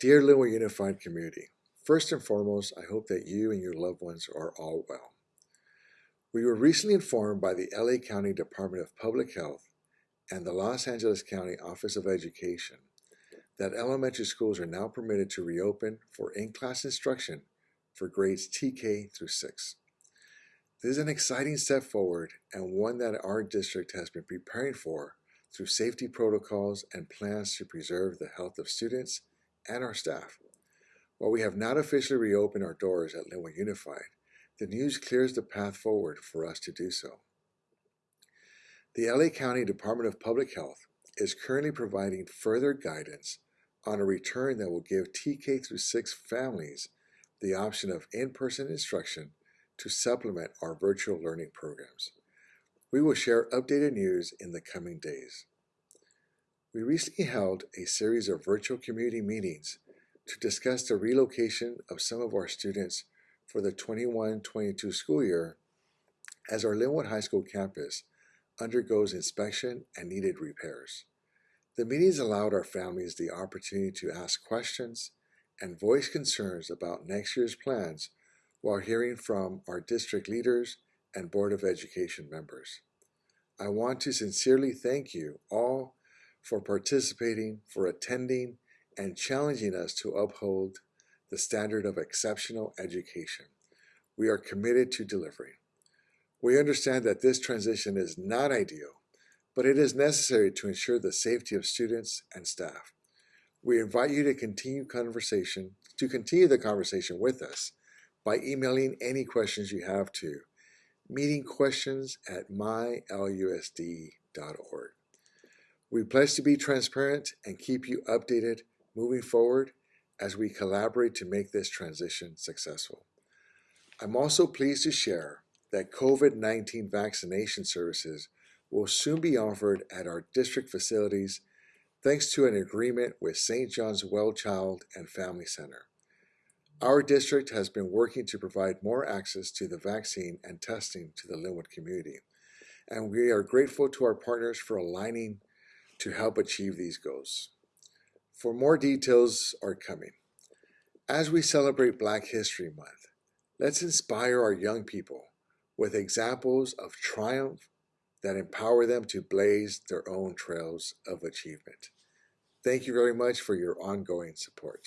Dear Lynwood Unified Community, first and foremost, I hope that you and your loved ones are all well. We were recently informed by the LA County Department of Public Health and the Los Angeles County Office of Education that elementary schools are now permitted to reopen for in-class instruction for grades TK through 6. This is an exciting step forward and one that our district has been preparing for through safety protocols and plans to preserve the health of students and our staff. While we have not officially reopened our doors at Lynwood Unified, the news clears the path forward for us to do so. The LA County Department of Public Health is currently providing further guidance on a return that will give TK through 6 families the option of in-person instruction to supplement our virtual learning programs. We will share updated news in the coming days. We recently held a series of virtual community meetings to discuss the relocation of some of our students for the 21-22 school year as our Lynwood High School campus undergoes inspection and needed repairs. The meetings allowed our families the opportunity to ask questions and voice concerns about next year's plans while hearing from our district leaders and Board of Education members. I want to sincerely thank you all for participating, for attending, and challenging us to uphold the standard of exceptional education. We are committed to delivering. We understand that this transition is not ideal, but it is necessary to ensure the safety of students and staff. We invite you to continue conversation to continue the conversation with us by emailing any questions you have to meetingquestions at mylusd.org. We pledge to be transparent and keep you updated moving forward as we collaborate to make this transition successful. I'm also pleased to share that COVID-19 vaccination services will soon be offered at our district facilities thanks to an agreement with St. John's Well Child and Family Center. Our district has been working to provide more access to the vaccine and testing to the Lynwood community, and we are grateful to our partners for aligning to help achieve these goals. For more details are coming. As we celebrate Black History Month, let's inspire our young people with examples of triumph that empower them to blaze their own trails of achievement. Thank you very much for your ongoing support.